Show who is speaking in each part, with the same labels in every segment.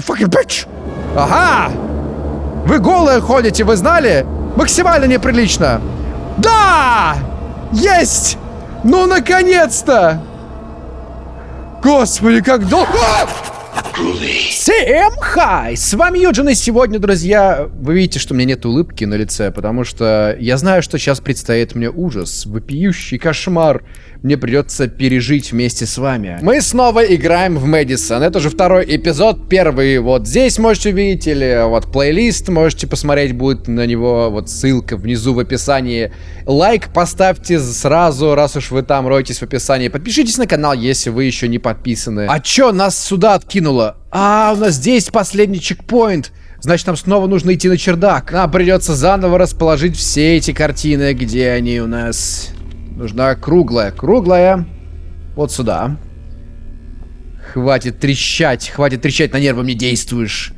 Speaker 1: Fucking bitch! Ага! Вы голые ходите, вы знали? Максимально неприлично. Да! Есть! Ну, наконец-то! Господи, как долго... Всем хай! С вами Юджин, и сегодня, друзья, вы видите, что у меня нет улыбки на лице, потому что я знаю, что сейчас предстоит мне ужас, вопиющий кошмар. Мне придется пережить вместе с вами. Мы снова играем в Мэдисон. Это уже второй эпизод, первый вот здесь можете увидеть, или вот плейлист можете посмотреть, будет на него вот ссылка внизу в описании. Лайк поставьте сразу, раз уж вы там роетесь в описании. Подпишитесь на канал, если вы еще не подписаны. А чё, нас сюда откинуло? А, у нас здесь последний чекпоинт. Значит, нам снова нужно идти на чердак. Нам придется заново расположить все эти картины, где они у нас. Нужна круглая. Круглая. Вот сюда. Хватит трещать. Хватит трещать, на нервы мне действуешь.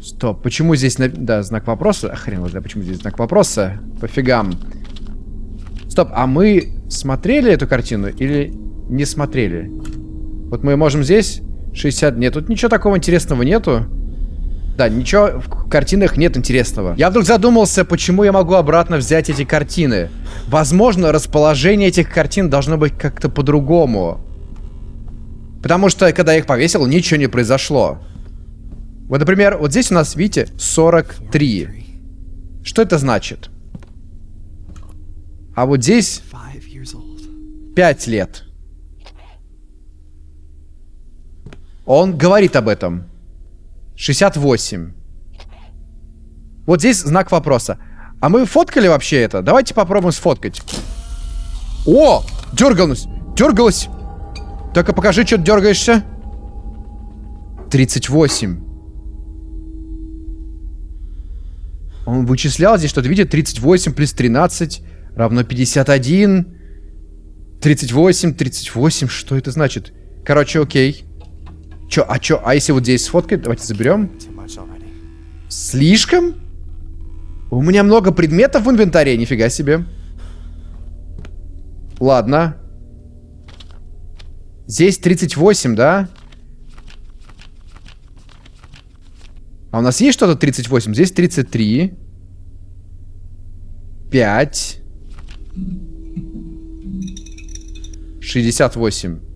Speaker 1: Стоп, почему здесь... На... Да, знак вопроса. А хрен да, почему здесь знак вопроса? Пофигам. Стоп, а мы смотрели эту картину или не смотрели? Вот мы можем здесь 60... Нет, тут ничего такого интересного нету. Да, ничего в картинах нет интересного. Я вдруг задумался, почему я могу обратно взять эти картины. Возможно, расположение этих картин должно быть как-то по-другому. Потому что, когда я их повесил, ничего не произошло. Вот, например, вот здесь у нас, видите, 43. Что это значит? А вот здесь 5 лет. Он говорит об этом. 68. Вот здесь знак вопроса. А мы фоткали вообще это? Давайте попробуем сфоткать. О! Дергалась! Дергалась! Только покажи, что ты дергаешься. 38. Он вычислял здесь что-то. Видите, 38 плюс 13 равно 51. 38, 38. Что это значит? Короче, окей. Чё, а чё, а если вот здесь сфоткать? Давайте заберем. Слишком? У меня много предметов в инвентаре, нифига себе. Ладно. Здесь 38, да? А у нас есть что-то 38? Здесь 33. 5. 68.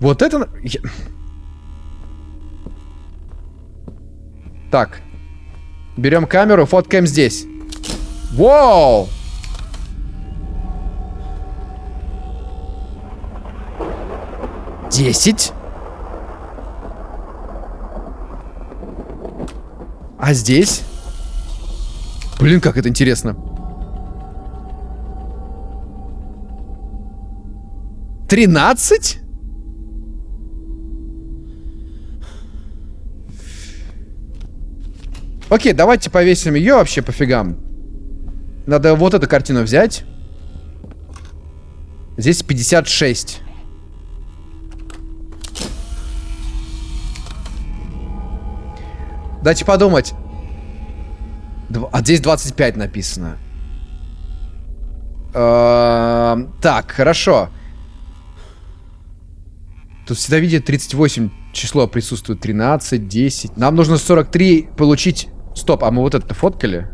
Speaker 1: Вот это... Так. Берем камеру, фоткаем здесь. Вау! Десять. А здесь? Блин, как это интересно. Тринадцать? Окей, давайте повесим ее вообще пофигам. Надо вот эту картину взять. Здесь 56. Дайте подумать. А здесь 25 написано. Эм, так, хорошо. Тут всегда видит 38 число присутствует. 13, 10. Нам нужно 43 получить Стоп, а мы вот это фоткали?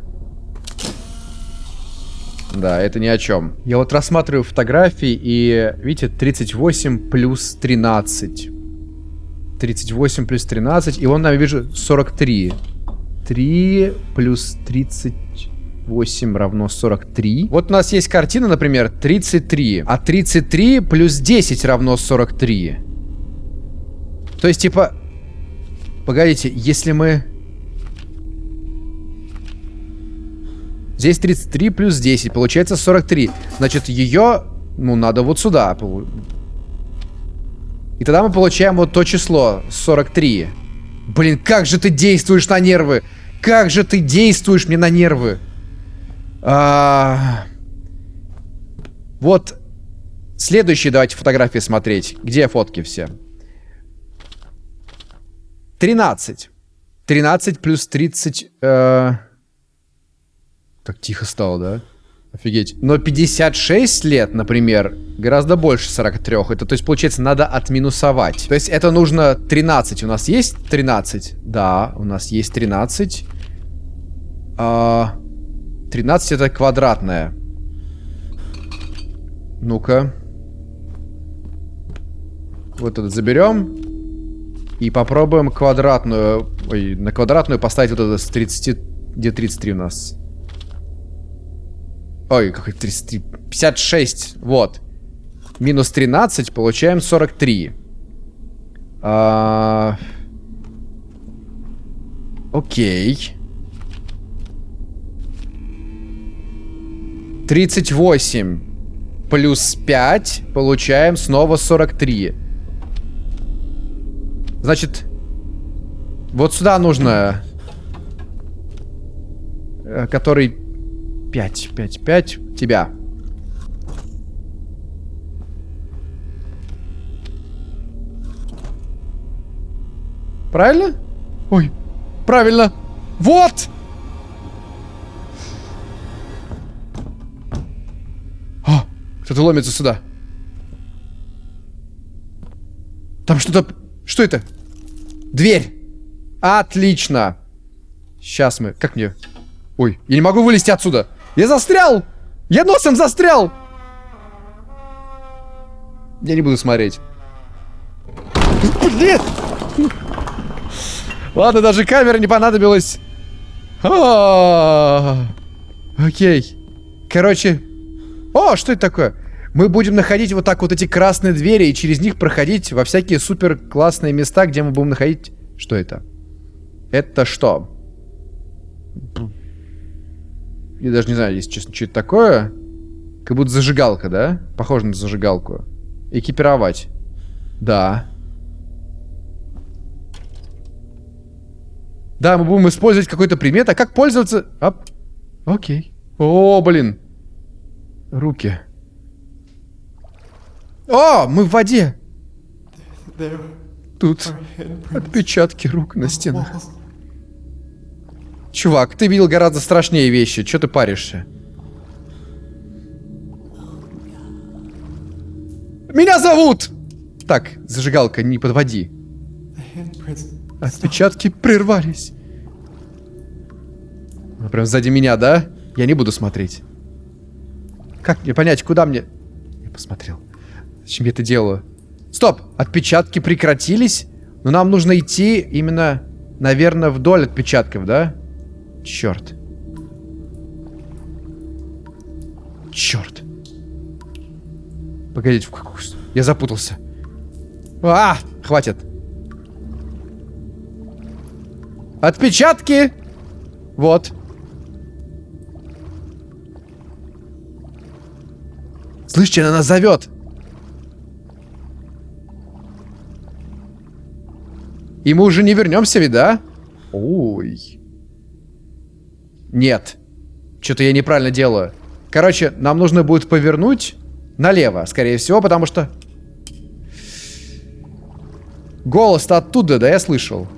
Speaker 1: Да, это ни о чем. Я вот рассматриваю фотографии и, видите, 38 плюс 13. 38 плюс 13, и вон я вижу 43. 3 плюс 38 равно 43. Вот у нас есть картина, например, 33. А 33 плюс 10 равно 43. То есть, типа... Погодите, если мы... Здесь 33 плюс 10, получается 43. Значит, ее, ну, надо вот сюда. И тогда мы получаем вот то число, 43. Блин, как же ты действуешь на нервы! Как же ты действуешь мне на нервы! А... Вот следующие давайте фотографии смотреть. Где фотки все? 13. 13 плюс 30... Э... Так тихо стало, да? Офигеть. Но 56 лет, например, гораздо больше 43. Это, то есть, получается, надо отминусовать. То есть, это нужно 13. У нас есть 13? Да, у нас есть 13. А, 13 это квадратная. Ну-ка. Вот этот заберем. И попробуем квадратную... Ой, на квадратную поставить вот это с 30... Где 33 у нас? Ой, какой 33? 56. Вот. Минус 13, получаем 43. А... Окей. 38 плюс 5, получаем снова 43. Значит, вот сюда нужно... Э, который 5, 5, 5. Тебя. Правильно? Ой, правильно. Вот! О, кто-то ломится сюда. Там что-то... Что это? Дверь. Отлично. Сейчас мы... Как мне... Ой, я не могу вылезти отсюда. Я застрял! Я носом застрял! Я не буду смотреть. Блин! Ладно, даже камера не понадобилась. А Окей. Короче. О, что это такое? Мы будем находить вот так вот эти красные двери и через них проходить во всякие супер классные места, где мы будем находить... Что это? Это что? Я даже не знаю, если честно, что это такое. Как будто зажигалка, да? Похоже на зажигалку. Экипировать. Да. Да, мы будем использовать какой-то предмет. А как пользоваться? Оп. Окей. О, блин. Руки. О, мы в воде. Тут отпечатки рук на стенах. Чувак, ты видел гораздо страшнее вещи. Че ты паришься? Меня зовут! Так, зажигалка, не подводи. Отпечатки прервались. Прям сзади меня, да? Я не буду смотреть. Как мне понять, куда мне... Я посмотрел. Зачем я это делаю? Стоп! Отпечатки прекратились? Но нам нужно идти именно, наверное, вдоль отпечатков, да? Черт. Черт. Погодите, в какую... Я запутался. А, хватит. Отпечатки. Вот. Слышите, она нас зовет. И мы уже не вернемся, ведь? Ой. Нет. Что-то я неправильно делаю. Короче, нам нужно будет повернуть налево, скорее всего, потому что... Голос-то оттуда, да, я слышал.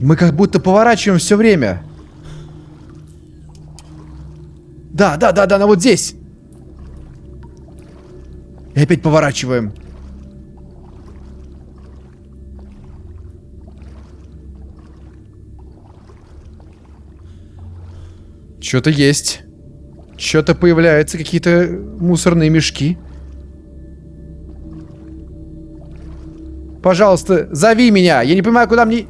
Speaker 1: Мы как будто поворачиваем все время. Да, да, да, да, она вот здесь. И опять поворачиваем. Что-то есть. Что-то появляются, какие-то мусорные мешки. Пожалуйста, зови меня. Я не понимаю, куда мне...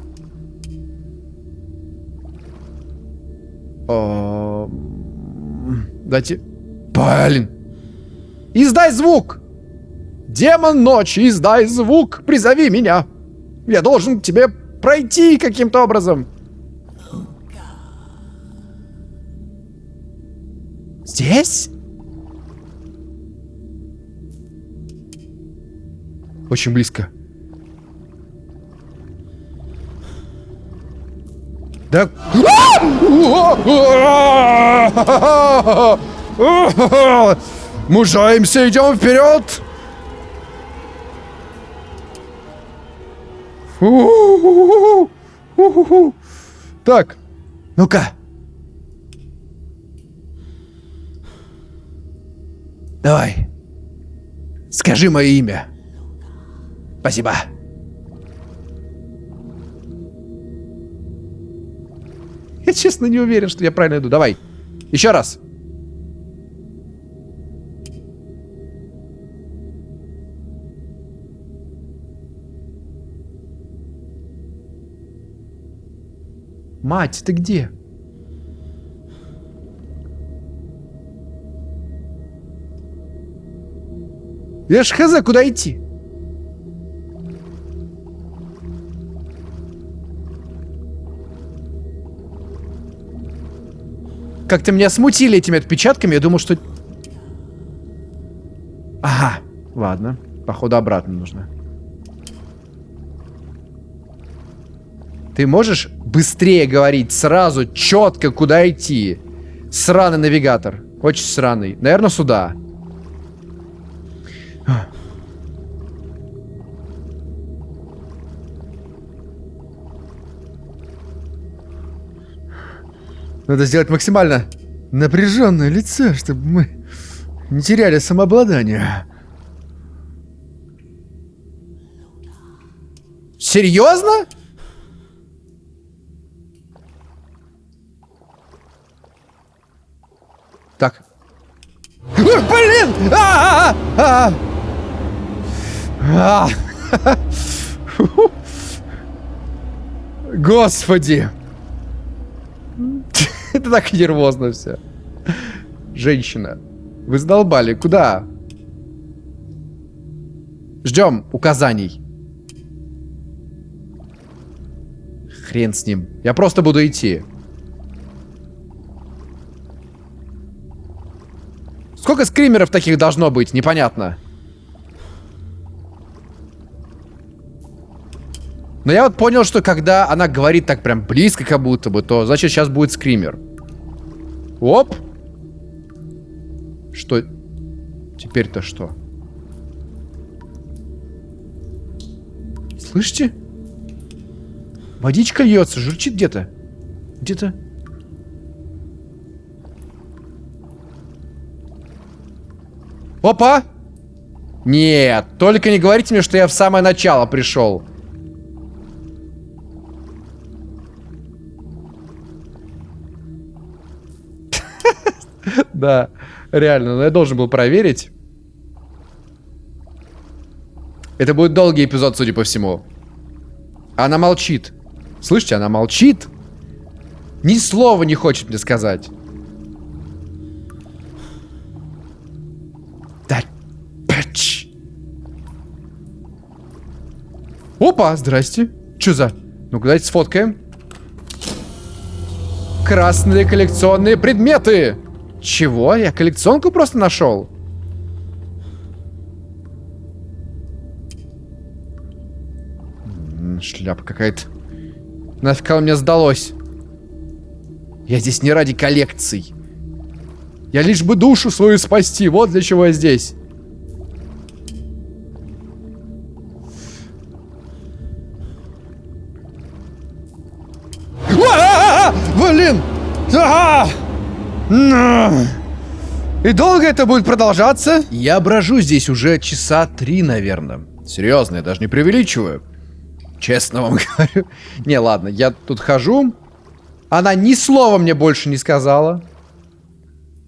Speaker 1: О... Дайте... Блин. Издай звук! Демон ночи, издай звук! Призови меня! Я должен к тебе пройти каким-то образом. Здесь? Очень близко. Да... Мужаемся, идем вперед! Так, ну-ка. Давай. Скажи мое имя. Спасибо. Я честно не уверен, что я правильно иду. Давай. Еще раз. Мать, ты где? Я ж хз, куда идти? Как-то меня смутили этими отпечатками. Я думал, что... Ага, ладно. Походу, обратно нужно. Ты можешь быстрее говорить сразу, четко, куда идти? Сраный навигатор. Очень сраный. Наверное, сюда. Надо сделать максимально напряженное лицо, чтобы мы не теряли самообладание. Серьезно? Так. Блин! А -а -а Господи! Это так нервозно все. Женщина. Вы задолбали. Куда? Ждем указаний. Хрен с ним. Я просто буду идти. Сколько скримеров таких должно быть? Непонятно. Но я вот понял, что когда она говорит так прям близко как будто бы, то значит сейчас будет скример. Оп. Что? Теперь-то что? Слышите? Водичка льется, журчит где-то. Где-то. Опа! Нет, только не говорите мне, что я в самое начало пришел. Да, реально, но я должен был проверить. Это будет долгий эпизод, судя по всему. Она молчит. Слышите, она молчит. Ни слова не хочет мне сказать. Опа, здрасте. Че за? Ну-ка, давайте сфоткаем. Красные коллекционные предметы. Чего? Я коллекционку просто нашел? Шляпа какая-то. Нафиг она мне сдалось? Я здесь не ради коллекций. Я лишь бы душу свою спасти. Вот для чего я здесь. Долго это будет продолжаться? Я брожу здесь уже часа три, наверное. Серьезно, я даже не преувеличиваю. Честно вам говорю. Не, ладно, я тут хожу. Она ни слова мне больше не сказала.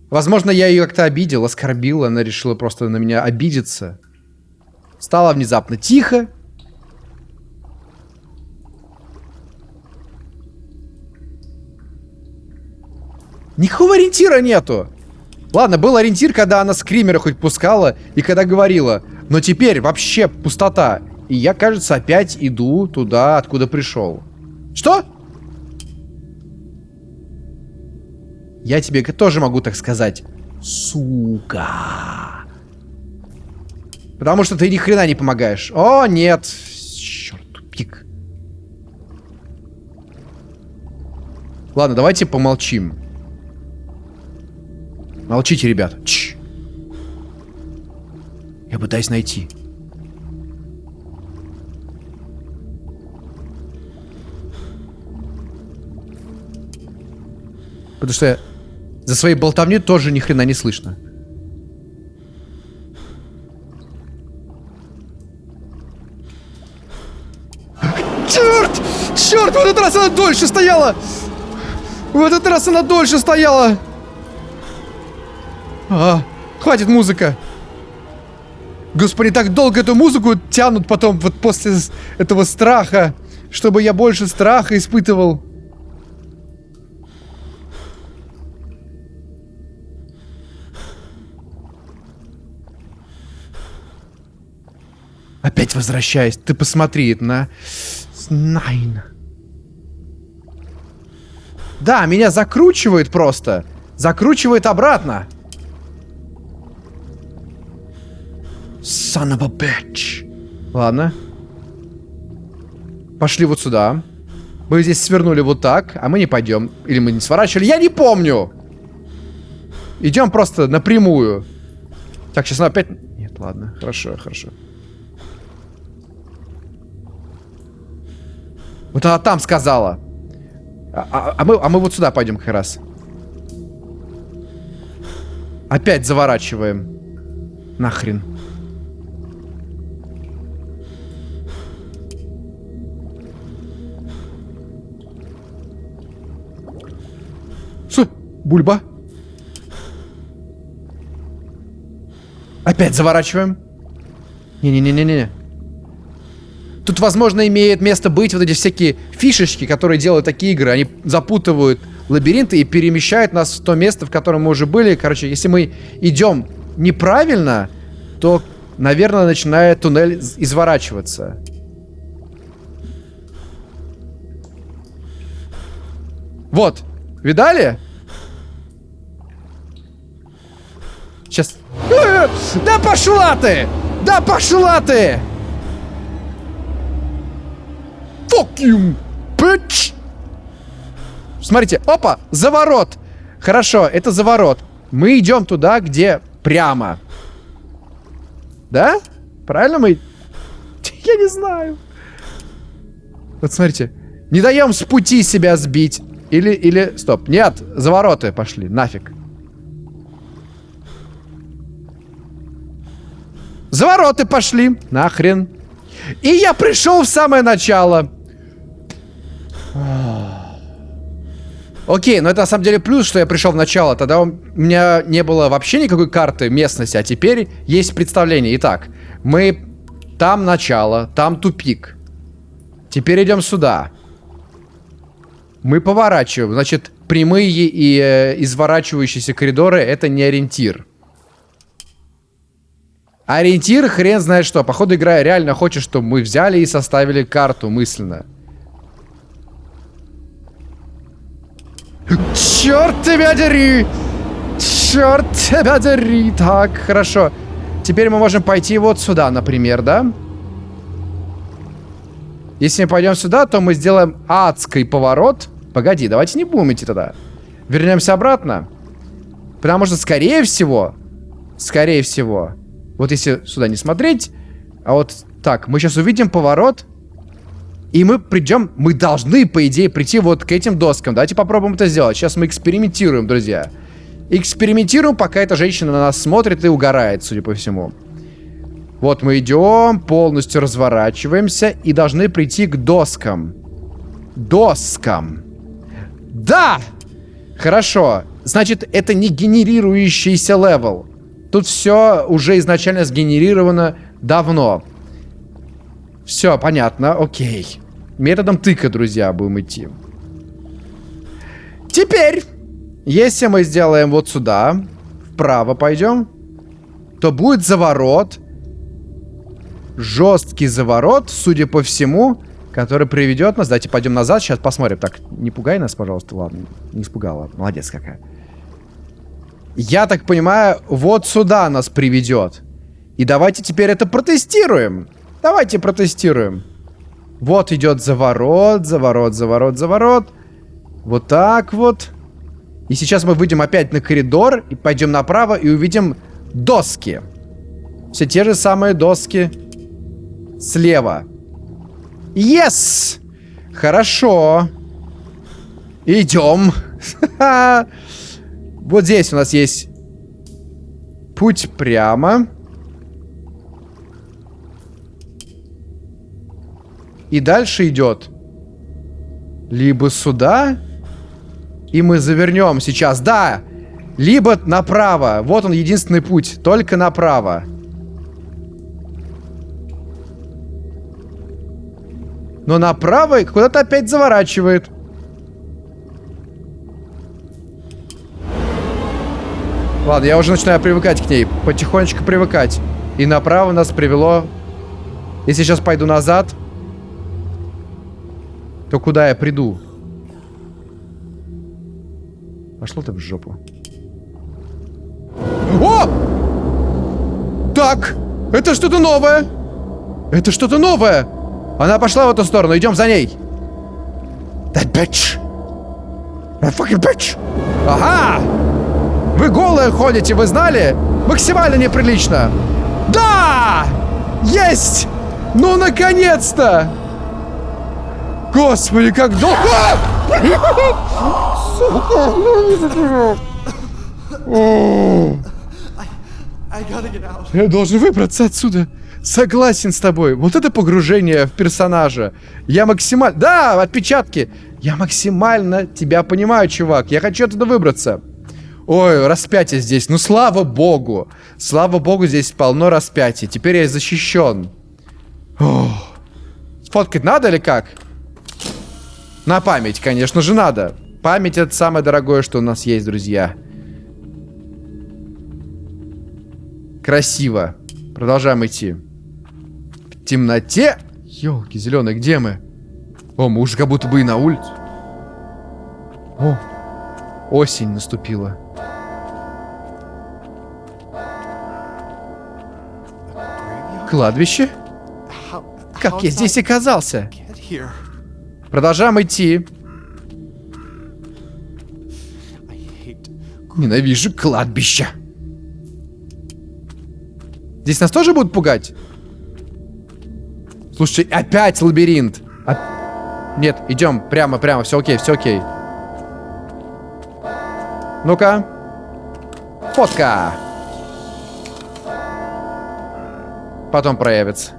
Speaker 1: Возможно, я ее как-то обидел, оскорбил. Она решила просто на меня обидеться. Стало внезапно тихо. Никакого ориентира нету. Ладно, был ориентир, когда она скримера хоть пускала и когда говорила. Но теперь вообще пустота. И я, кажется, опять иду туда, откуда пришел. Что? Я тебе тоже могу так сказать. Сука. Потому что ты ни хрена не помогаешь. О, нет. Черт, тупик. Ладно, давайте помолчим. Молчите, ребят. Чш. Я пытаюсь найти. Потому что за своей болтовни тоже ни хрена не слышно. Черт! Черт, в этот раз она дольше стояла! В этот раз она дольше стояла! А, хватит музыка! Господи, так долго эту музыку тянут потом вот после этого страха, чтобы я больше страха испытывал. Опять возвращаюсь. Ты посмотри на... Найн. Да, меня закручивает просто. Закручивает обратно. Son of a bitch. Ладно. Пошли вот сюда. Мы здесь свернули вот так, а мы не пойдем. Или мы не сворачивали. Я не помню. Идем просто напрямую. Так, сейчас она опять... Нет, ладно. Хорошо, хорошо. Вот она там сказала. А, а, а, мы, а мы вот сюда пойдем как раз. Опять заворачиваем. Нахрен. Бульба. Опять заворачиваем. Не-не-не-не-не. Тут, возможно, имеет место быть вот эти всякие фишечки, которые делают такие игры. Они запутывают лабиринты и перемещают нас в то место, в котором мы уже были. Короче, если мы идем неправильно, то, наверное, начинает туннель изворачиваться. Вот. Видали? Сейчас. Да пошла ты! Да пошла ты! Fuck you, bitch! Смотрите, опа, заворот. Хорошо, это заворот. Мы идем туда, где прямо. Да? Правильно мы... Я не знаю. Вот смотрите. Не даем с пути себя сбить. Или, или... Стоп. Нет, завороты пошли. Нафиг. Завороты пошли. Нахрен. И я пришел в самое начало. Окей, но это на самом деле плюс, что я пришел в начало. Тогда у меня не было вообще никакой карты местности, а теперь есть представление. Итак, мы... Там начало, там тупик. Теперь идем сюда. Мы поворачиваем. Значит, прямые и э, изворачивающиеся коридоры это не ориентир. Ориентир хрен знает что. Походу игра реально хочет, чтобы мы взяли и составили карту мысленно. Черт тебя дери! Черт тебя дери! Так, хорошо. Теперь мы можем пойти вот сюда, например, да? Если мы пойдем сюда, то мы сделаем адский поворот. Погоди, давайте не будем идти туда. Вернемся обратно. Потому что, скорее всего, скорее всего, вот если сюда не смотреть, а вот так, мы сейчас увидим поворот, и мы придем, мы должны, по идее, прийти вот к этим доскам. Давайте попробуем это сделать. Сейчас мы экспериментируем, друзья. Экспериментируем, пока эта женщина на нас смотрит и угорает, судя по всему. Вот мы идем, полностью разворачиваемся и должны прийти к доскам. Доскам. Да! Хорошо. Значит, это не генерирующийся level. Тут все уже изначально сгенерировано давно. Все, понятно, окей. Методом тыка, друзья, будем идти. Теперь, если мы сделаем вот сюда, вправо пойдем, то будет заворот. Жесткий заворот, судя по всему, который приведет нас. Давайте пойдем назад, сейчас посмотрим. Так, не пугай нас, пожалуйста. Ладно, не испугала. Молодец какая. Я так понимаю, вот сюда нас приведет. И давайте теперь это протестируем. Давайте протестируем. Вот идет заворот, заворот, заворот, заворот. Вот так вот. И сейчас мы выйдем опять на коридор и пойдем направо и увидим доски. Все те же самые доски слева. Yes! Хорошо. Идем. вот здесь у нас есть путь прямо. И дальше идет либо сюда, и мы завернем сейчас, да, либо направо. Вот он единственный путь, только направо. Но направо куда-то опять заворачивает. Ладно, я уже начинаю привыкать к ней. Потихонечку привыкать. И направо нас привело... Если сейчас пойду назад, то куда я приду? Пошло ты в жопу. О! Так! Это что-то новое! Это что-то новое! Она пошла в эту сторону, идем за ней. That bitch. That fucking bitch. Ага! Вы голые ходите, вы знали? Максимально неприлично. Да! Есть! Ну, наконец-то! Господи, как долго... Я должен выбраться отсюда. Согласен с тобой. Вот это погружение в персонажа. Я максимально... Да, отпечатки. Я максимально тебя понимаю, чувак. Я хочу оттуда выбраться. Ой, распятие здесь. Ну, слава богу. Слава богу, здесь полно распятий. Теперь я защищен. Ох. Сфоткать надо или как? На память, конечно же, надо. Память это самое дорогое, что у нас есть, друзья. Красиво. Продолжаем идти темноте... Елки зеленые, где мы? О, мы уже как будто бы и на улице. О, осень наступила. Кладбище? Как я здесь оказался? Продолжаем идти. Ненавижу кладбище. Здесь нас тоже будут пугать? Слушай, опять лабиринт. Оп... Нет, идем прямо, прямо, все окей, все окей. Ну-ка. Фотка. Потом проявится.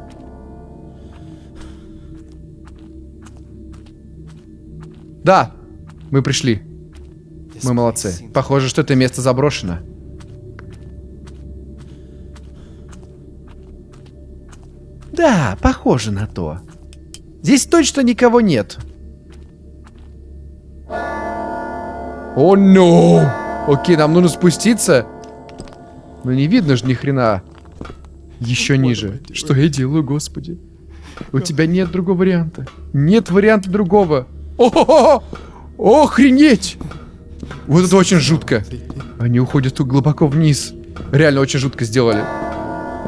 Speaker 1: Да, мы пришли. Мы молодцы. Похоже, что это место заброшено. Да, похоже на то. Здесь точно никого нет. О, oh, no! Окей, нам нужно спуститься. Но не видно же ни хрена. Еще ниже. Что я делаю, господи? У тебя нет другого варианта. Нет варианта другого. О-хо-хо! Охренеть! Вот это очень жутко. Они уходят тут глубоко вниз. Реально очень жутко сделали.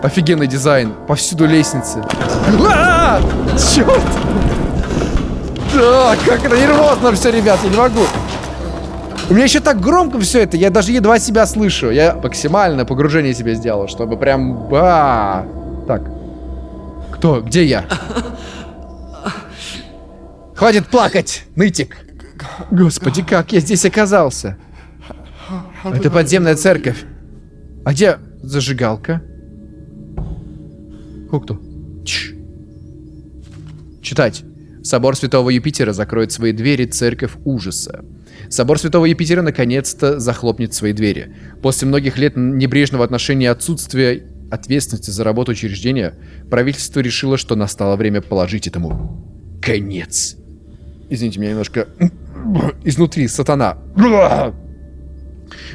Speaker 1: Офигенный дизайн. Повсюду лестницы. А -а -а! Черт! Да, как это нервозно все, ребят, я не могу. У меня еще так громко все это, я даже едва себя слышу. Я максимальное погружение себе сделал, чтобы прям... Ба! Так. Кто? Где я? Хватит плакать, нытик. Господи, как я здесь оказался? Это подземная церковь. А где зажигалка? Кто? Читать. Собор Святого Юпитера закроет свои двери, церковь ужаса. Собор Святого Юпитера наконец-то захлопнет свои двери. После многих лет небрежного отношения и отсутствия ответственности за работу учреждения, правительство решило, что настало время положить этому конец. Извините меня немножко изнутри, сатана.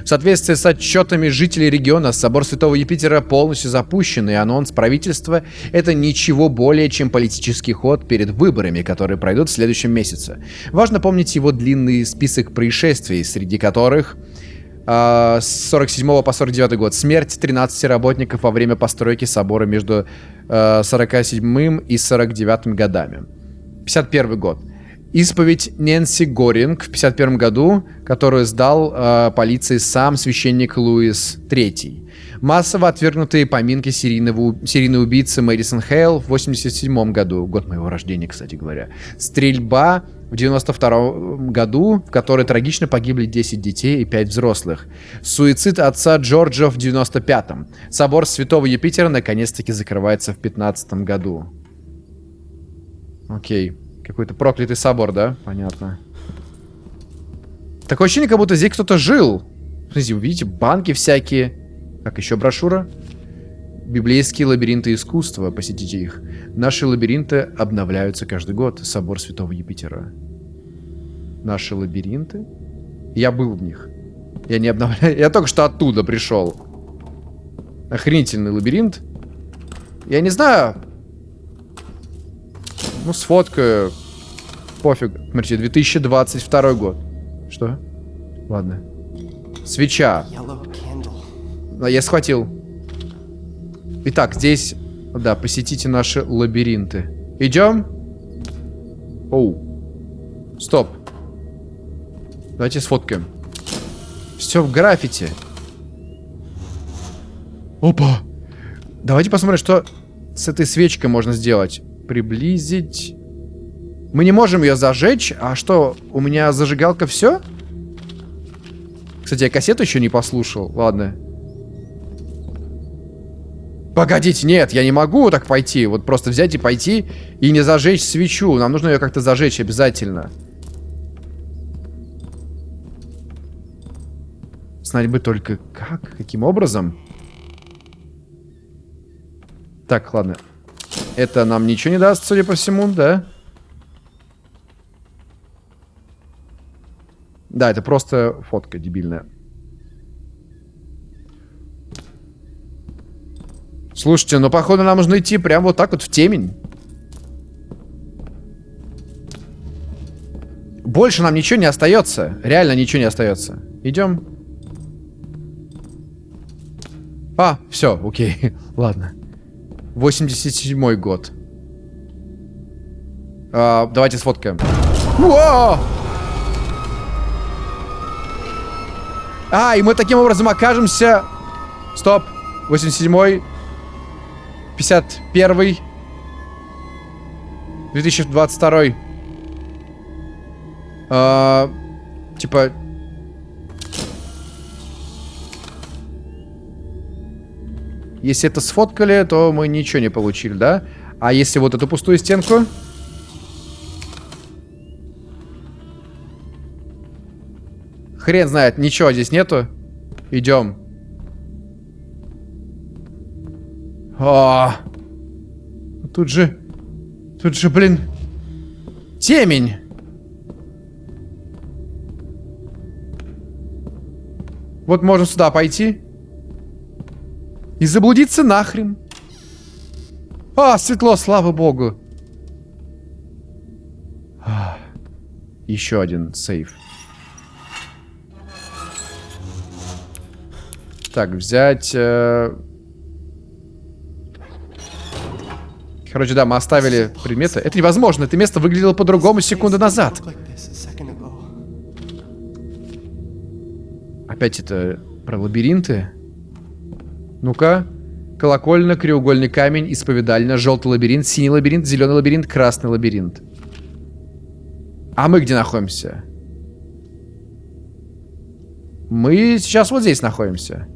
Speaker 1: В соответствии с отчетами жителей региона, собор Святого Юпитера полностью запущен, и анонс правительства — это ничего более, чем политический ход перед выборами, которые пройдут в следующем месяце. Важно помнить его длинный список происшествий, среди которых э, с 47 по 49 год смерть 13 работников во время постройки собора между э, 47 и 49 годами. 51 год. Исповедь Нэнси Горинг в 51 году, которую сдал э, полиции сам священник Луис III. Массово отвергнутые поминки серийного, серийной убийцы Мэдисон Хейл в 87 году, год моего рождения, кстати говоря. Стрельба в 92 году, в которой трагично погибли 10 детей и 5 взрослых. Суицид отца Джорджа в 95-м. Собор Святого Юпитера наконец-таки закрывается в 15 году. Окей. Какой-то проклятый собор, да? Понятно. Такое ощущение, как будто здесь кто-то жил. Смотрите, видите, банки всякие. Как еще брошюра? Библейские лабиринты искусства. Посетите их. Наши лабиринты обновляются каждый год. Собор Святого Юпитера. Наши лабиринты? Я был в них. Я не обновляю. Я только что оттуда пришел. Охренительный лабиринт. Я не знаю. Ну, сфоткаю. Пофиг. Смотрите, 2022 год. Что? Ладно. Свеча. Я схватил. Итак, здесь... Да, посетите наши лабиринты. Идем? Оу. Стоп. Давайте сфоткаем. Все в граффити. Опа. Давайте посмотрим, что с этой свечкой можно сделать. Приблизить. Мы не можем ее зажечь. А что, у меня зажигалка все? Кстати, я кассету еще не послушал. Ладно. Погодите, нет, я не могу так пойти. Вот просто взять и пойти и не зажечь свечу. Нам нужно ее как-то зажечь обязательно. Знать бы только как, каким образом. Так, ладно. Это нам ничего не даст, судя по всему, да? Да, это просто фотка дебильная. Слушайте, ну походу нам нужно идти прямо вот так вот в темень. Больше нам ничего не остается. Реально ничего не остается. Идем. А, все, окей. Ладно. 87 год. А, давайте сфоткаем. Уа! А, и мы таким образом окажемся... Стоп. 87 51 2022 а, Типа... Если это сфоткали, то мы ничего не получили, да? А если вот эту пустую стенку... Хрен знает, ничего здесь нету. Идем. А, тут же... Тут же, блин... Темень! Вот можно сюда пойти. И заблудиться нахрен. А, светло, слава богу. Еще один сейф. Так, взять... Э... Короче, да, мы оставили предметы. Это невозможно. Это место выглядело по-другому секунду назад. Опять это про лабиринты? Ну-ка. Колокольня, краеугольный камень, исповедальня, желтый лабиринт, синий лабиринт, зеленый лабиринт, красный лабиринт. А мы где находимся? Мы сейчас вот здесь находимся.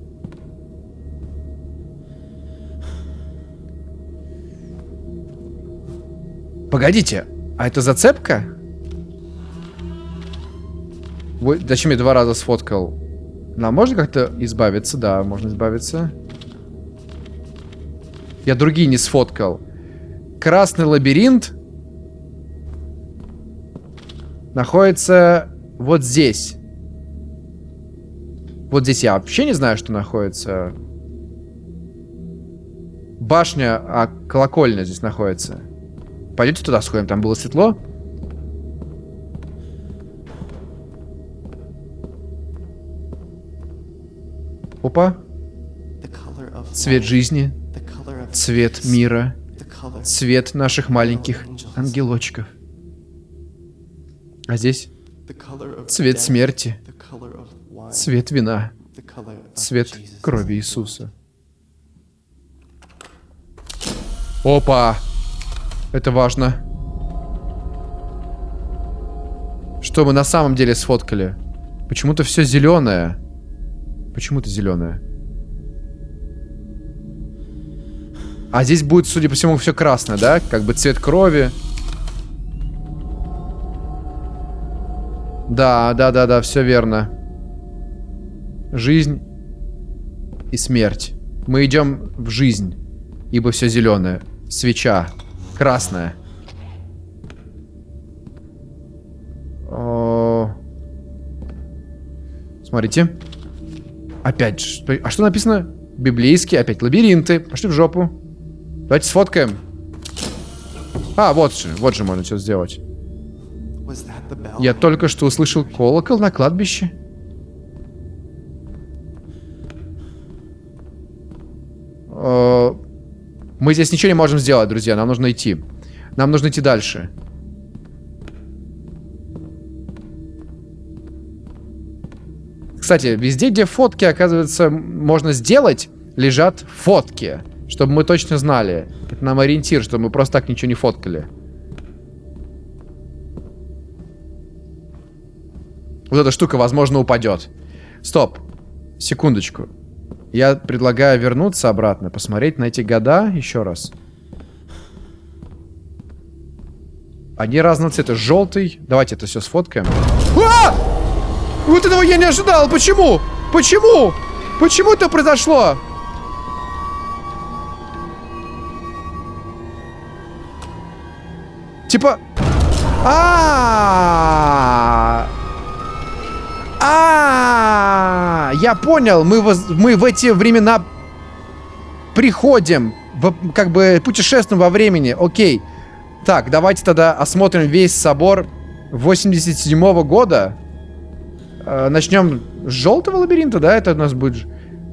Speaker 1: Погодите, а это зацепка? Вы, зачем я два раза сфоткал? Нам можно как-то избавиться? Да, можно избавиться. Я другие не сфоткал. Красный лабиринт находится вот здесь. Вот здесь я вообще не знаю, что находится. Башня, а колокольня здесь находится. Пойдете туда сходим, там было светло. Опа. Цвет жизни. Цвет мира. Цвет наших маленьких ангелочков. А здесь цвет смерти. Цвет вина. Цвет крови Иисуса. Опа! Это важно. Что мы на самом деле сфоткали? Почему-то все зеленое. Почему-то зеленое. А здесь будет, судя по всему, все красное, да? Как бы цвет крови. Да, да, да, да, все верно. Жизнь и смерть. Мы идем в жизнь, ибо все зеленое. Свеча. Красная. О... Смотрите. Опять. А что написано? Библейские, опять лабиринты. Пошли в жопу. Давайте сфоткаем. А, вот же. Вот же можно что сделать. Я только что услышал колокол на кладбище. Э, мы здесь ничего не можем сделать, друзья. Нам нужно идти. Нам нужно идти дальше. Кстати, везде, где фотки, оказывается, можно сделать, лежат фотки. Чтобы мы точно знали. Это нам ориентир, чтобы мы просто так ничего не фоткали. Вот эта штука, возможно, упадет. Стоп. Секундочку. Я предлагаю вернуться обратно, посмотреть на эти года еще раз. Они разного цвета. Желтый. Давайте это все сфоткаем. А! Вот этого я не ожидал. Почему? Почему? Почему это произошло? Типа... А, -а, я понял. Мы, воз... мы в эти времена приходим, как бы путешествуем во времени. Окей. Так, давайте тогда осмотрим весь собор 87 -го года. Э, начнем с желтого лабиринта, да? Это у нас будет...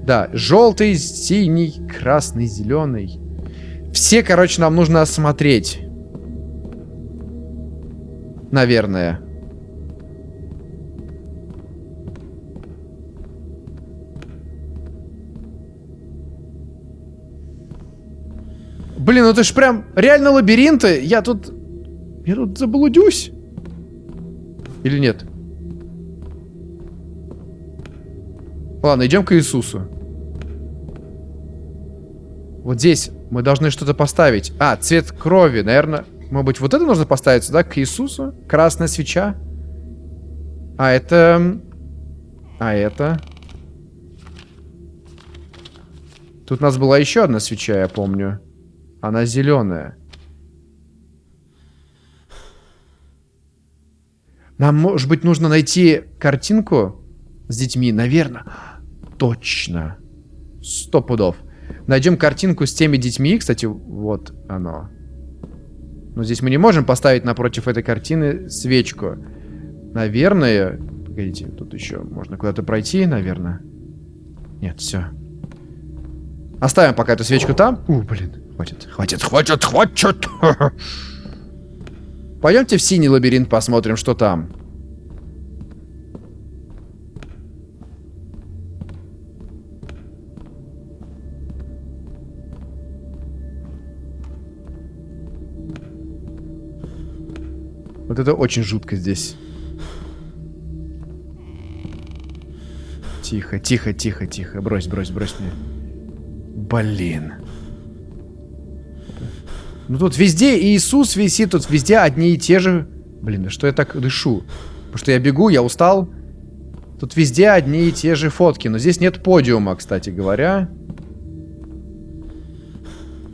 Speaker 1: Да, желтый, синий, красный, зеленый. Все, короче, нам нужно осмотреть. Наверное. Блин, ну это ж прям реально лабиринты. Я тут... Я тут заблудюсь. Или нет? Ладно, идем к Иисусу. Вот здесь мы должны что-то поставить. А, цвет крови, наверное. Может быть, вот это нужно поставить сюда, к Иисусу? Красная свеча. А это... А это... Тут у нас была еще одна свеча, я помню. Она зеленая. Нам, может быть, нужно найти картинку с детьми, наверное. Точно. Сто пудов. Найдем картинку с теми детьми. Кстати, вот оно. Но здесь мы не можем поставить напротив этой картины свечку. Наверное... Погодите, тут еще можно куда-то пройти, наверное. Нет, все. Оставим пока эту свечку там. У, блин. Хватит, хватит, хватит, хватит. Пойдемте в синий лабиринт посмотрим, что там. Вот это очень жутко здесь. Тихо, тихо, тихо, тихо. Брось, брось, брось мне. Блин. Ну тут везде Иисус висит, тут везде одни и те же... Блин, да что я так дышу? Потому что я бегу, я устал. Тут везде одни и те же фотки. Но здесь нет подиума, кстати говоря.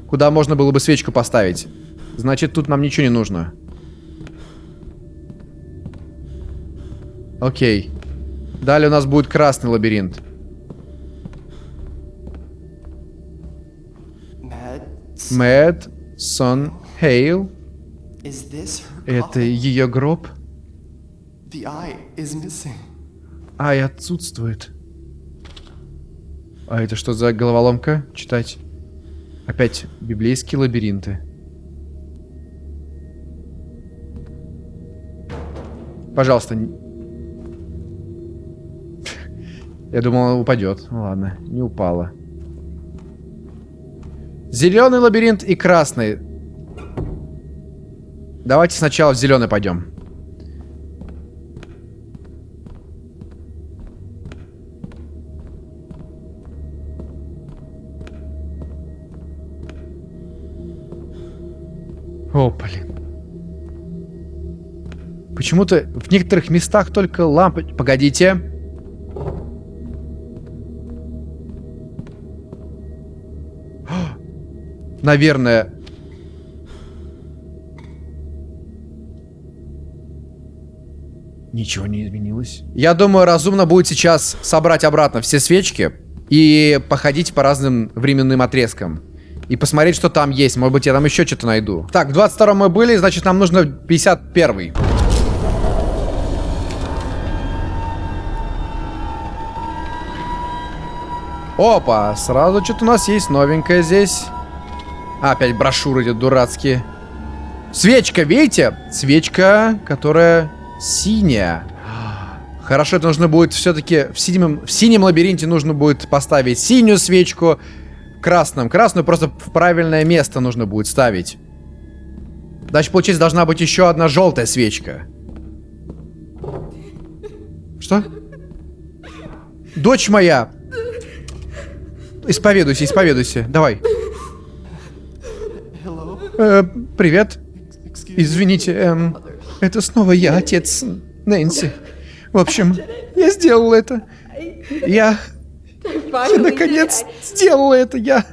Speaker 1: Куда можно было бы свечку поставить. Значит, тут нам ничего не нужно. Окей. Далее у нас будет красный лабиринт. Мэд, Сон, Хейл. Это ее гроб? Ай отсутствует. А это что за головоломка? Читать. Опять библейские лабиринты. Пожалуйста, Я думал, она упадет. Ну, ладно, не упала. Зеленый лабиринт и красный. Давайте сначала в зеленый пойдем. О, блин. Почему-то в некоторых местах только лампы... Погодите. Наверное... Ничего не изменилось. Я думаю, разумно будет сейчас собрать обратно все свечки и походить по разным временным отрезкам. И посмотреть, что там есть. Может быть, я там еще что-то найду. Так, в 22 мы были, значит, нам нужно 51 -й. Опа, сразу что-то у нас есть новенькое здесь. Опять брошюры эти дурацкие. Свечка, видите? Свечка, которая синяя. Хорошо, это нужно будет все-таки в синем, в синем лабиринте нужно будет поставить синюю свечку. В красном. Красную просто в правильное место нужно будет ставить. Значит, получается, должна быть еще одна желтая свечка. Что? Дочь моя, Исповедуйся, исповедуйся. Давай. Э, привет. Извините, эм, это снова я, отец Нэнси. В общем, я сделал это. Я... Я наконец сделал это. Я...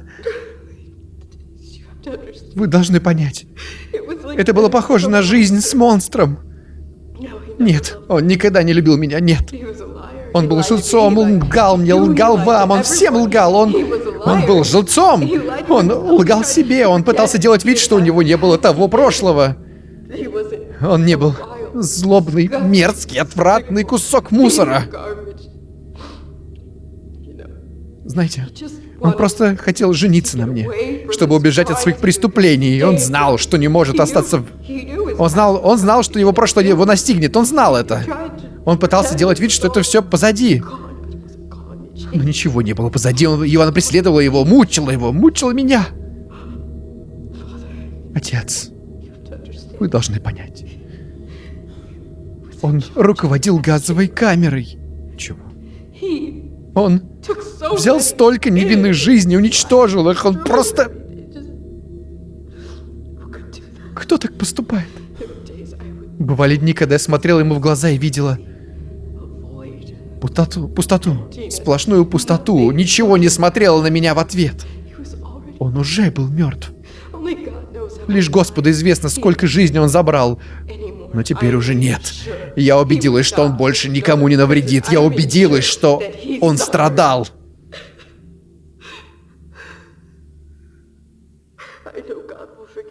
Speaker 1: Вы должны понять. Это было похоже на жизнь с монстром. Нет, он никогда не любил меня, нет. Он был жильцом, он лгал мне, лгал вам, он всем лгал, он... Он был жильцом! Он лгал себе, он пытался делать вид, что у него не было того прошлого. Он не был злобный, мерзкий, отвратный кусок мусора. Знаете, он просто хотел жениться на мне, чтобы убежать от своих преступлений. Он знал, что не может остаться... Он знал, он знал, что его прошлое его настигнет. Он знал это. Он пытался делать вид, что это все позади. Но ничего не было позади. Он, Иоанна преследовала его, мучила его, мучила меня. Отец, вы должны понять. Он руководил газовой камерой. Чего? Он взял столько невинных жизней, уничтожил их. Он просто... Кто так поступает? Бывали дни, когда я смотрела ему в глаза и видела Пустоту, пустоту, сплошную пустоту. Ничего не смотрела на меня в ответ. Он уже был мертв. Лишь Господу известно, сколько жизней он забрал. Но теперь уже нет. Я убедилась, что он больше никому не навредит. Я убедилась, что он страдал.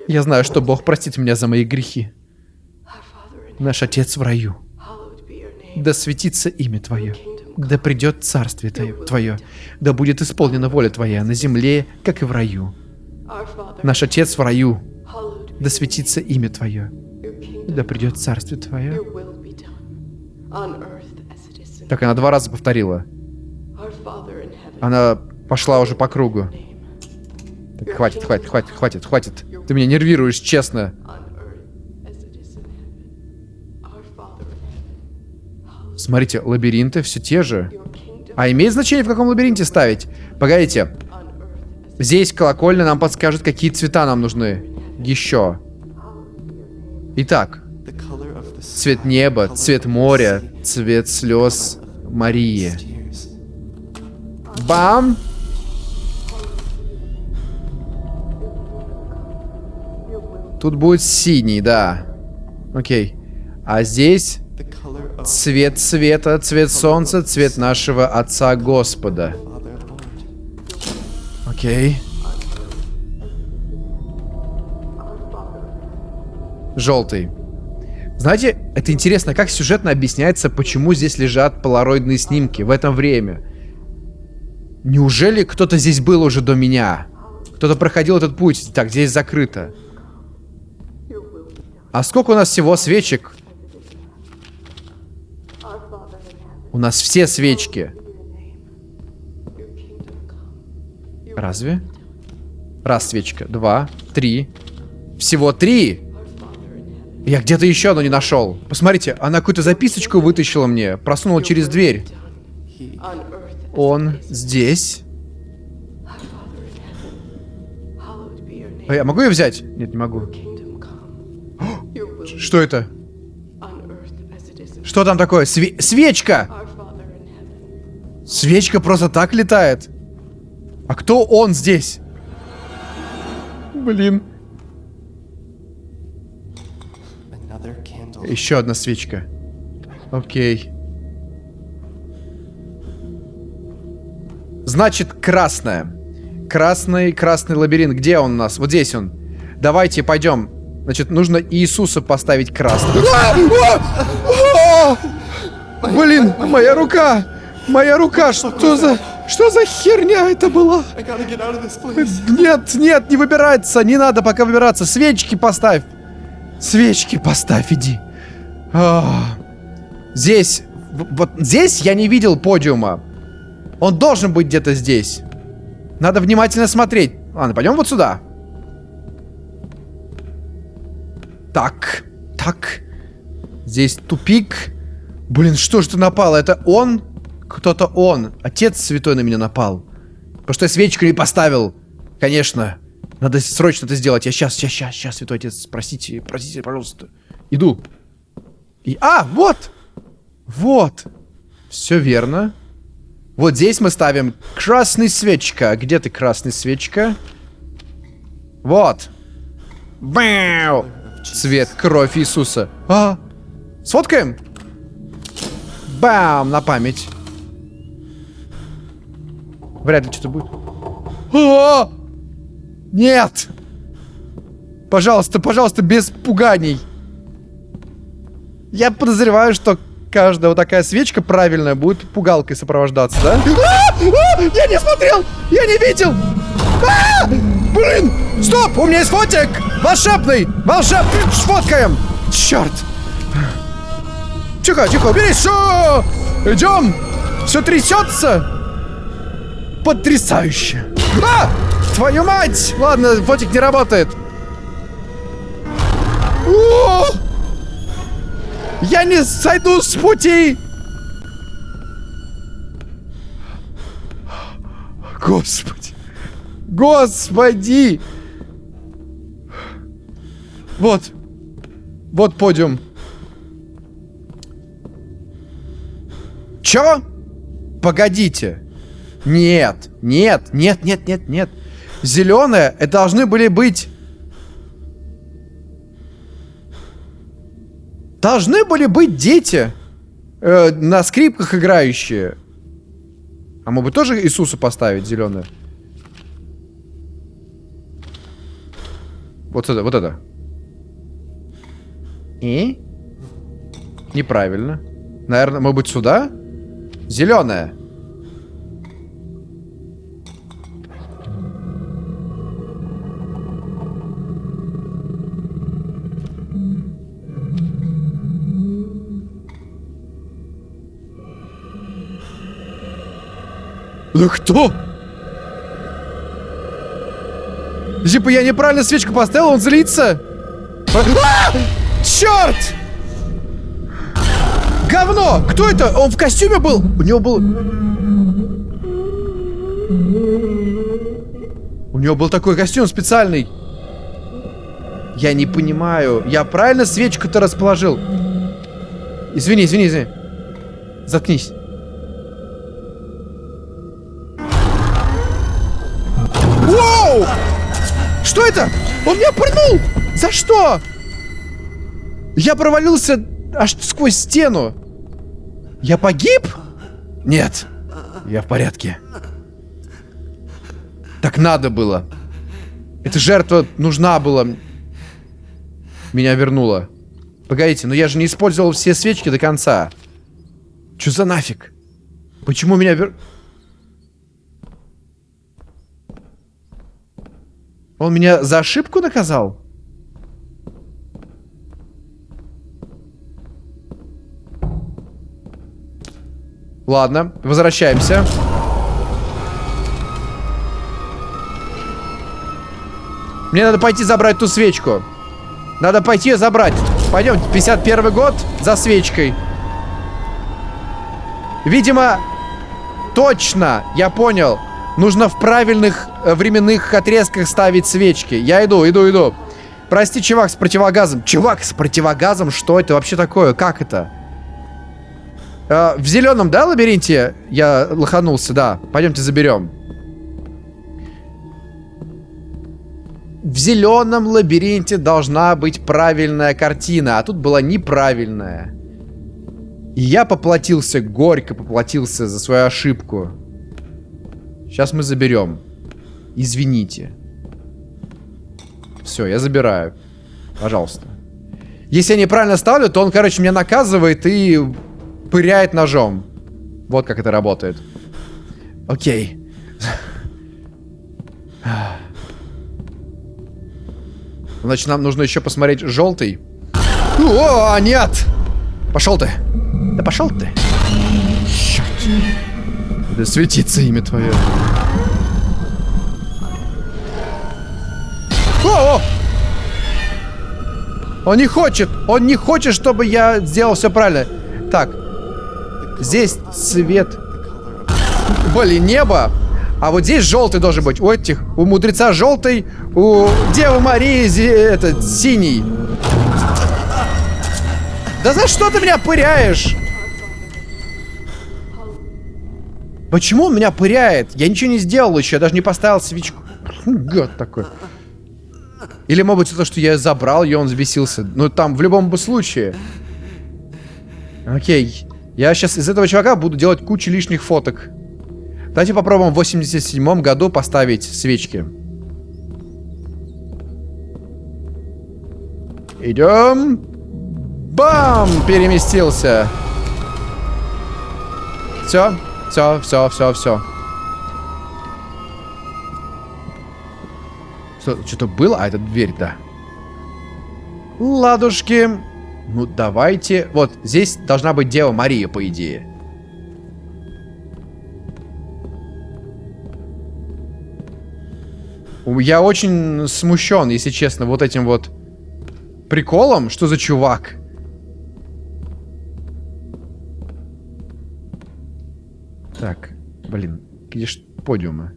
Speaker 1: Я знаю, что Бог простит меня за мои грехи. Наш Отец в раю. Да светится имя Твое, да придет царствие Твое, да будет исполнена воля Твоя на земле, как и в раю. Наш Отец в раю, да светится имя Твое, да придет царствие Твое. Так она два раза повторила. Она пошла уже по кругу. Так, хватит, хватит, хватит, хватит, хватит. Ты меня нервируешь, честно. Смотрите, лабиринты все те же. А имеет значение, в каком лабиринте ставить? Погодите. Здесь колокольня нам подскажет, какие цвета нам нужны. Еще. Итак. Цвет неба, цвет моря, цвет слез Марии. Бам! Тут будет синий, да. Окей. А здесь Цвет света, цвет солнца, цвет нашего Отца Господа. Окей. Желтый. Знаете, это интересно, как сюжетно объясняется, почему здесь лежат полароидные снимки в это время. Неужели кто-то здесь был уже до меня? Кто-то проходил этот путь? Так, здесь закрыто. А сколько у нас всего свечек? У нас все свечки. Разве? Раз свечка, два, три. Всего три. Я где-то еще одну не нашел. Посмотрите, она какую-то записочку вытащила мне. Просунула через дверь. Он здесь. А я могу ее взять? Нет, не могу. Что это? Что там такое? Све свечка! Свечка просто так летает. А кто он здесь? Блин. Еще одна свечка. Окей. Значит, красная. Красный, красный лабиринт. Где он у нас? Вот здесь он. Давайте пойдем. Значит, нужно Иисуса поставить красным. Блин, моя рука! Моя рука! Что за... Что за херня это была? Нет, нет, не выбираться. Не надо пока выбираться. Свечки поставь. Свечки поставь, иди. А, здесь... Вот здесь я не видел подиума. Он должен быть где-то здесь. Надо внимательно смотреть. Ладно, пойдем вот сюда. Так, так. Здесь тупик. Блин, что же ты напало? Это он? Кто-то он. Отец святой на меня напал. Потому что я свечку не поставил. Конечно. Надо срочно это сделать. Я сейчас, сейчас, сейчас, сейчас, святой отец, простите, простите, пожалуйста. Иду. И... А, вот! Вот. Все верно. Вот здесь мы ставим красный свечка. Где ты, красный свечка? Вот. Бэу! Цвет, кровь Иисуса. А, сфоткаем? Бам, на память. Вряд ли что-то будет. А! Нет! Пожалуйста, пожалуйста, без пуганий. Я подозреваю, что каждая вот такая свечка правильная будет пугалкой сопровождаться, да? А! А! Я не смотрел! Я не видел! А! Блин! Стоп! У меня есть фотик! Волшебный! Волшебный! Фоткаем! Черт! Тихо, тихо, уберись! Все! Идем! Все трясется! Потрясающе! А! Твою мать! Ладно, фотик не работает. О! Я не сойду с пути! Господи! Господи! Вот. Вот подиум. Чё? Погодите. Нет, нет, нет, нет, нет, нет. Зеленые, это должны были быть... Должны были быть дети. Э, на скрипках играющие. А мы бы тоже Иисуса поставить зеленое? Вот это, вот это. И? Неправильно. Наверное, может быть, сюда? Зеленая. Да кто? Типа я неправильно свечку поставил, он злится. А! Черт! Говно! Кто это? Он в костюме был? У него был... У него был такой костюм специальный. Я не понимаю. Я правильно свечку-то расположил? Извини, извини, извини. Заткнись. Воу! Что это? Он меня пырнул! За что? Я провалился аж сквозь стену. Я погиб? Нет. Я в порядке. Так надо было. Эта жертва нужна была. Меня вернула. Погодите, но я же не использовал все свечки до конца. Что за нафиг? Почему меня вер... Он меня за ошибку наказал? Ладно, возвращаемся. Мне надо пойти забрать ту свечку. Надо пойти ее забрать. Пойдем, 51 год за свечкой. Видимо, точно, я понял. Нужно в правильных э, временных отрезках ставить свечки. Я иду, иду, иду. Прости, чувак с противогазом. Чувак с противогазом? Что это вообще такое? Как это? Э, в зеленом, да, лабиринте? Я лоханулся, да. Пойдемте заберем. В зеленом лабиринте должна быть правильная картина, а тут была неправильная. И я поплатился, горько поплатился за свою ошибку. Сейчас мы заберем. Извините. Все, я забираю. Пожалуйста. Если я неправильно ставлю, то он, короче, меня наказывает и пыряет ножом. Вот как это работает. Окей. Значит, нам нужно еще посмотреть желтый. О, нет! Пошел ты. Да пошел ты. Черт. Да светится имя твое. О, о! Он не хочет. Он не хочет, чтобы я сделал все правильно. Так. Здесь цвет. Блин, небо. А вот здесь желтый должен быть. У этих, у мудреца желтый, у Девы Марии этот синий. Да за что ты меня пыряешь? Почему он меня пыряет? Я ничего не сделал еще, я даже не поставил свечку. Гад такой. Или, может быть, то, что я забрал ее, он взбесился. Ну, там, в любом случае. Окей. Я сейчас из этого чувака буду делать кучу лишних фоток. Давайте попробуем в 87 году поставить свечки. Идем. Бам! Переместился. Все, все, все, все, все. Что-то было? А, это дверь, да. Ладушки. Ну, давайте... Вот, здесь должна быть Дева Мария, по идее. Я очень смущен, если честно, вот этим вот приколом. Что за чувак? Так, блин, где ж подиумы?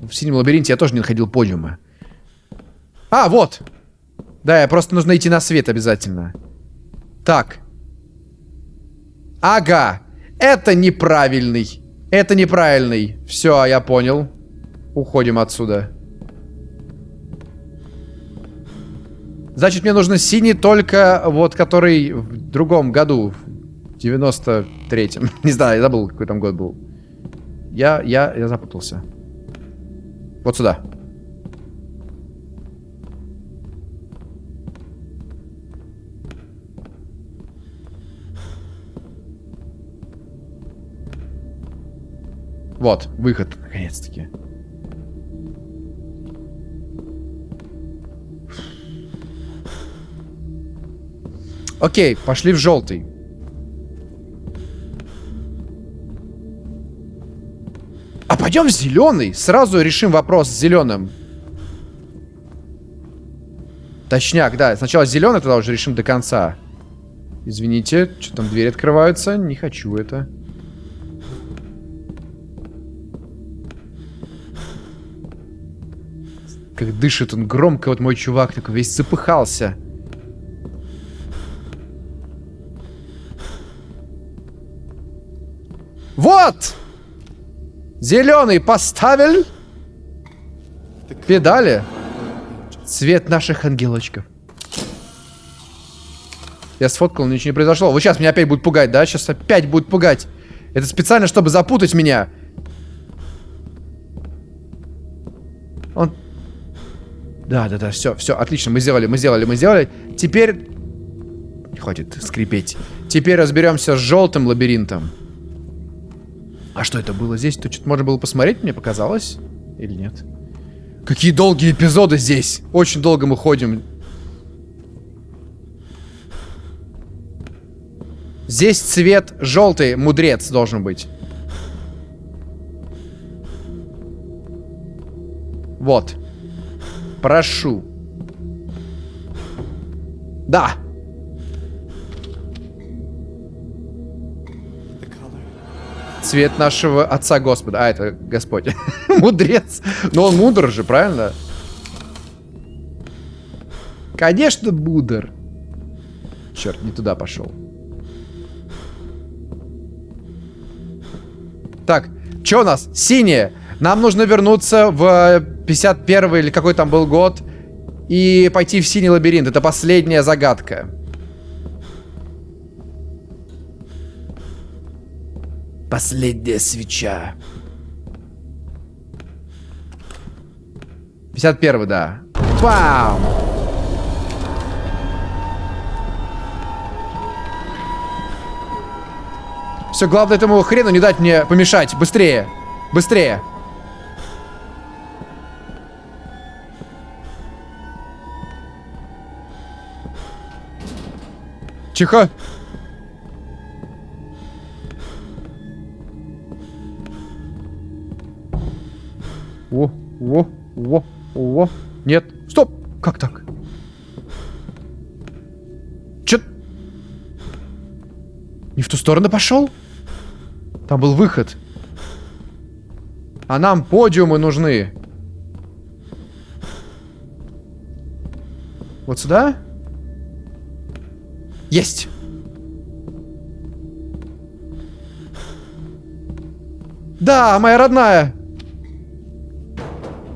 Speaker 1: В синем лабиринте я тоже не находил подиума. А, вот! Да, я просто нужно идти на свет обязательно. Так. Ага. Это неправильный. Это неправильный. Все, я понял. Уходим отсюда. Значит, мне нужно синий только вот, который в другом году. В 93-м. Не знаю, я забыл, какой там год был. Я, я, я запутался. Вот сюда. Вот, выход, наконец-таки. Окей, пошли в желтый. А пойдем в зеленый. Сразу решим вопрос с зеленым. Точняк, да. Сначала зеленый, тогда уже решим до конца. Извините, что там двери открываются. Не хочу это. Как дышит он громко, вот мой чувак такой весь запыхался. Вот! Зеленый поставил. Педали. Цвет наших ангелочков. Я сфоткал, ничего не произошло. Вот сейчас меня опять будут пугать, да? Сейчас опять будут пугать. Это специально, чтобы запутать меня. Да, да, да, все, все, отлично, мы сделали, мы сделали, мы сделали. Теперь... Хватит скрипеть. Теперь разберемся с желтым лабиринтом. А что это было здесь? Тут что-то можно было посмотреть, мне показалось? Или нет? Какие долгие эпизоды здесь! Очень долго мы ходим. Здесь цвет желтый, мудрец должен быть. Вот. Прошу. Да. Цвет нашего Отца Господа. А, это Господь. Мудрец. Но он мудр же, правильно? Конечно, мудр. Черт, не туда пошел. Так, что у нас? Синее. Нам нужно вернуться в 51 или какой там был год и пойти в синий лабиринт. Это последняя загадка. Последняя свеча. 51 да. Бам! Все, главное этому хрену не дать мне помешать. Быстрее. Быстрее. Тихо. О, о, о, о. Нет. Стоп. Как так? Чё? Не в ту сторону пошел? Там был выход. А нам подиумы нужны. Вот сюда? Есть! Да, моя родная!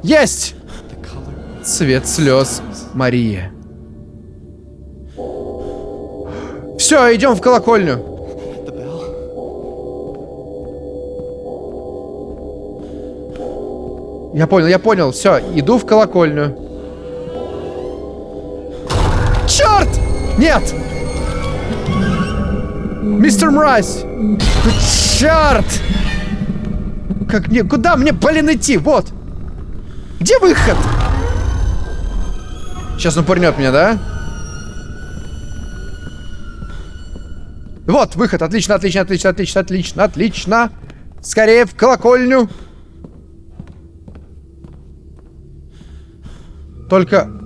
Speaker 1: Есть! Цвет слез Мария. Все, идем в колокольню. Я понял, я понял. Все, иду в колокольню. Черт! Нет! Мистер Мразь! Черт! Как мне... Куда мне, блин, идти? Вот! Где выход? Сейчас он пырнет меня, да? Вот, выход. Отлично, отлично, отлично, отлично, отлично, отлично. Скорее в колокольню. Только...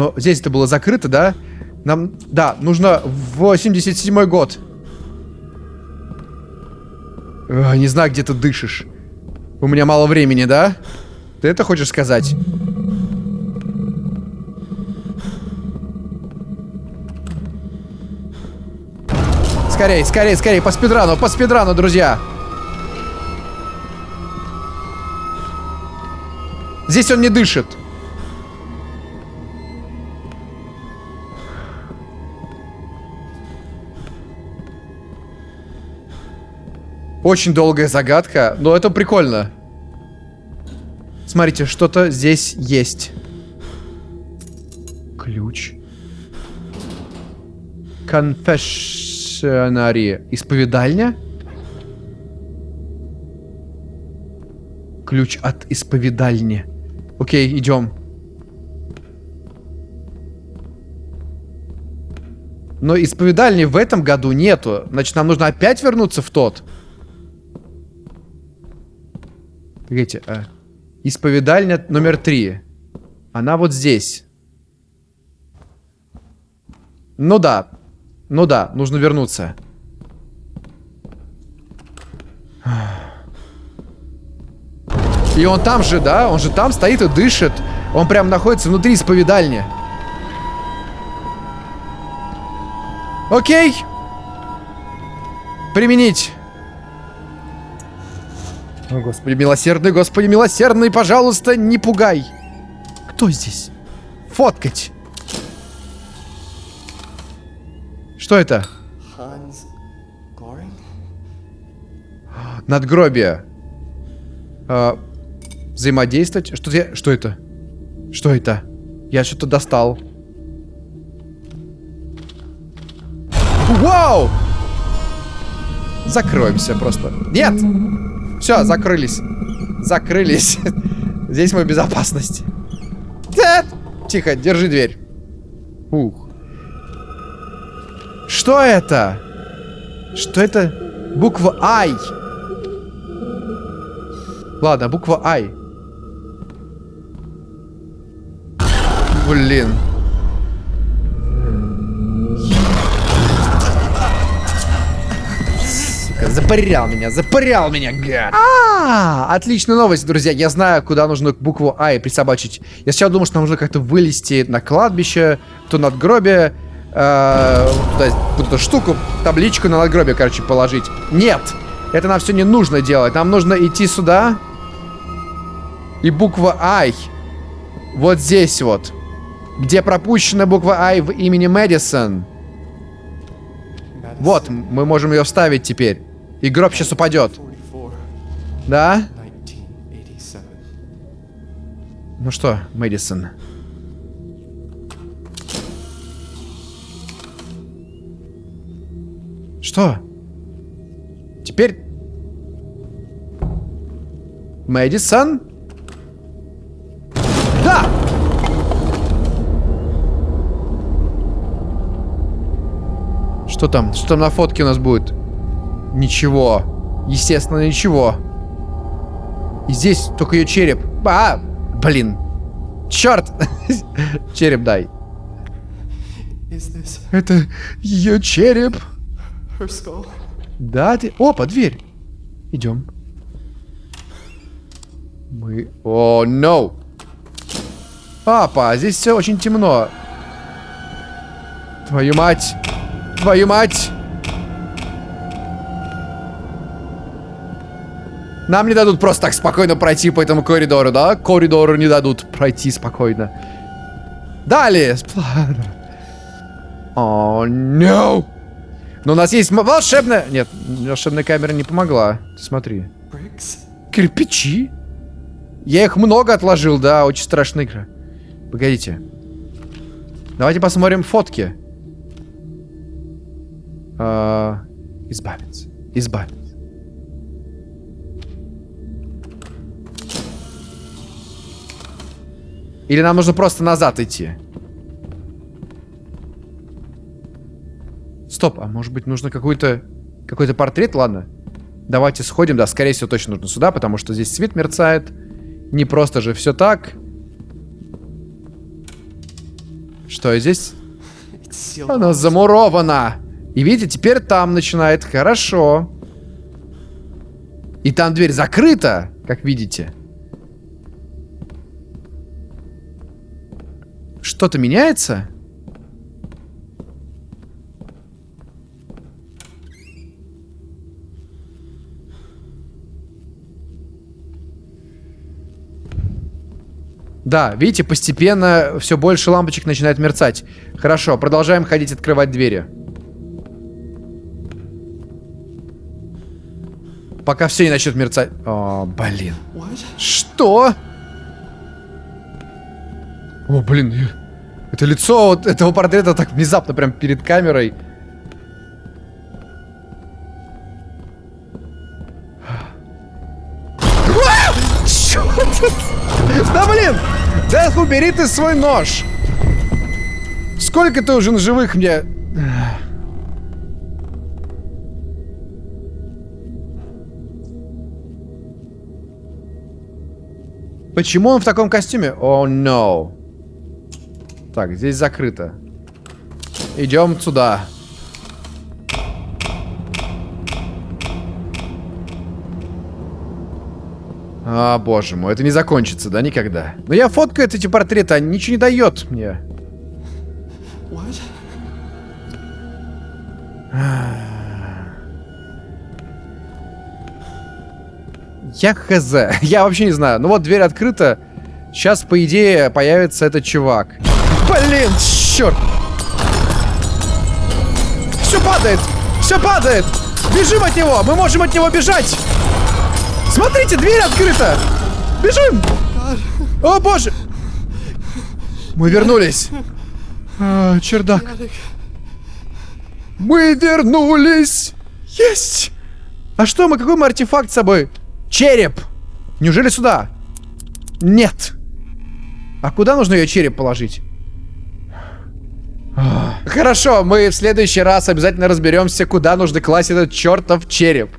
Speaker 1: Но здесь это было закрыто, да? Нам... Да, нужно 87 год. Эх, не знаю, где ты дышишь. У меня мало времени, да? Ты это хочешь сказать? Скорей, скорей, скорей, по спидрану, по спидрану, друзья. Здесь он не дышит. Очень долгая загадка, но это прикольно. Смотрите, что-то здесь есть. Ключ. Конфессионария. Исповедальня? Ключ от исповедальни. Окей, идем. Но исповедальни в этом году нету. Значит, нам нужно опять вернуться в тот. Погодите, а... Исповедальня номер три. Она вот здесь. Ну да. Ну да, нужно вернуться. И он там же, да? Он же там стоит и дышит. Он прям находится внутри исповедальни. Окей. Применить. О, Господи, милосердный, Господи, милосердный, пожалуйста, не пугай. Кто здесь? Фоткать. Что это? Надгробие. А, взаимодействовать. Что, я, что это? Что это? Я что-то достал. Вау! Закроемся просто. Нет! Все, закрылись. Закрылись. Здесь мы в безопасности. Тихо, держи дверь. Ух. Что это? Что это? Буква Ай. Ладно, буква Ай. Блин. Запырял меня, запырял меня, гад. А, отличная новость, друзья. Я знаю, куда нужно букву А и присобачить. Я сначала думал, что нам нужно как-то вылезти на кладбище, то надгробие, э, туда, вот эту штуку, табличку на надгробие, короче, положить. Нет, это нам все не нужно делать. Нам нужно идти сюда. И буква I. Вот здесь вот. Где пропущена буква I в имени Мэдисон. Вот, мы можем ее вставить теперь. И гроб сейчас упадет. Да? Ну что, Мэдисон? Что? Теперь... Мэдисон? Да! Что там? Что там на фотке у нас будет? Ничего. Естественно, ничего. И здесь только ее череп. А, блин. Черт! череп дай. Это ее череп. Да, ты... Опа, дверь. Идем. Мы... О, oh, no. Папа, здесь все очень темно. Твою мать. Твою мать. Нам не дадут просто так спокойно пройти по этому коридору, да? Коридору не дадут пройти спокойно. Далее. О, oh, no. Но у нас есть волшебная... Нет, волшебная камера не помогла. Смотри. Кирпичи? Я их много отложил, да, очень страшная игра. Погодите. Давайте посмотрим фотки. А, избавиться. Избавиться. Или нам нужно просто назад идти? Стоп, а может быть нужно какой-то какой-то портрет? Ладно. Давайте сходим. Да, скорее всего, точно нужно сюда, потому что здесь свет мерцает. Не просто же все так. Что здесь? Она замурована. И видите, теперь там начинает хорошо. И там дверь закрыта, как видите. Что-то меняется? Да, видите, постепенно все больше лампочек начинает мерцать. Хорошо, продолжаем ходить открывать двери. Пока все не начнет мерцать. О, блин. Что? О, блин. Это лицо вот этого портрета так внезапно прям перед камерой. Да блин! Дэх, убери ты свой нож! Сколько ты уже живых мне... Почему он в таком костюме? О, oh, no. Так, здесь закрыто. Идем сюда. А, боже мой, это не закончится, да, никогда. Но я фоткаю эти портреты, они ничего не дает мне. Я хз. Я вообще не знаю. Ну вот, дверь открыта. Сейчас, по идее, появится этот чувак. Блин, черт! Все падает! Все падает! Бежим от него! Мы можем от него бежать! Смотрите, дверь открыта! Бежим! О, боже! Мы вернулись. А, чердак. Мы вернулись! Есть! А что мы, какой мы артефакт с собой? Череп! Неужели сюда? Нет. А куда нужно ее череп положить? Хорошо, мы в следующий раз обязательно разберемся, куда нужно класть этот чертов череп.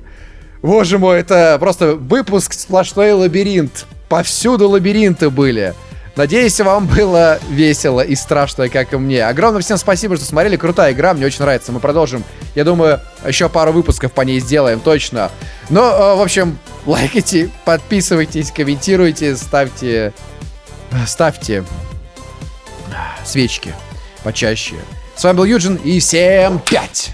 Speaker 1: Боже мой, это просто выпуск сплошной лабиринт. Повсюду лабиринты были. Надеюсь, вам было весело и страшно, как и мне. Огромное всем спасибо, что смотрели. Крутая игра, мне очень нравится. Мы продолжим. Я думаю, еще пару выпусков по ней сделаем, точно. Ну, э, в общем, лайкайте, подписывайтесь, комментируйте, ставьте... Ставьте свечки почаще. С вами был Юджин, и всем пять!